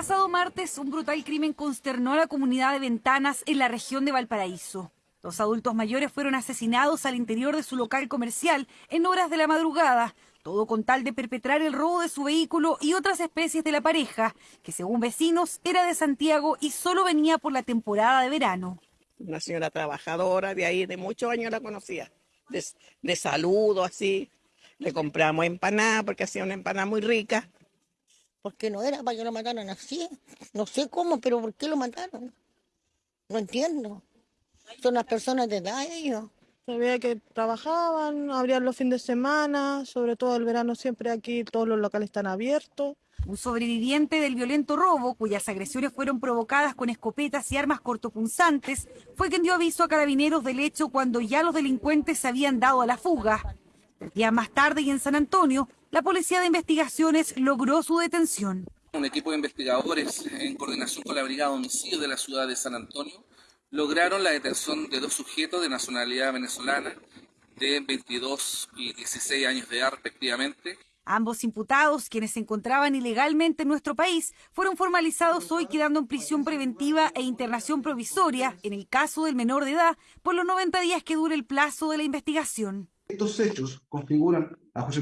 Pasado martes, un brutal crimen consternó a la comunidad de Ventanas en la región de Valparaíso. Dos adultos mayores fueron asesinados al interior de su local comercial en horas de la madrugada, todo con tal de perpetrar el robo de su vehículo y otras especies de la pareja, que según vecinos era de Santiago y solo venía por la temporada de verano. Una señora trabajadora de ahí, de muchos años la conocía, de, de saludo así. Le compramos empanada porque hacía una empanada muy rica. Porque no era para que lo mataran así. No sé cómo, pero ¿por qué lo mataron? No entiendo. Son las personas de edad ellos. Se veía que trabajaban, abrían los fines de semana, sobre todo el verano siempre aquí todos los locales están abiertos. Un sobreviviente del violento robo, cuyas agresiones fueron provocadas con escopetas y armas cortopunzantes, fue quien dio aviso a carabineros del hecho cuando ya los delincuentes se habían dado a la fuga. Días más tarde y en San Antonio, la Policía de Investigaciones logró su detención. Un equipo de investigadores, en coordinación con la Brigada de Homicidio de la ciudad de San Antonio, lograron la detención de dos sujetos de nacionalidad venezolana de 22 y 16 años de edad respectivamente. Ambos imputados, quienes se encontraban ilegalmente en nuestro país, fueron formalizados hoy quedando en prisión preventiva e internación provisoria, en el caso del menor de edad, por los 90 días que dure el plazo de la investigación. Estos hechos configuran a José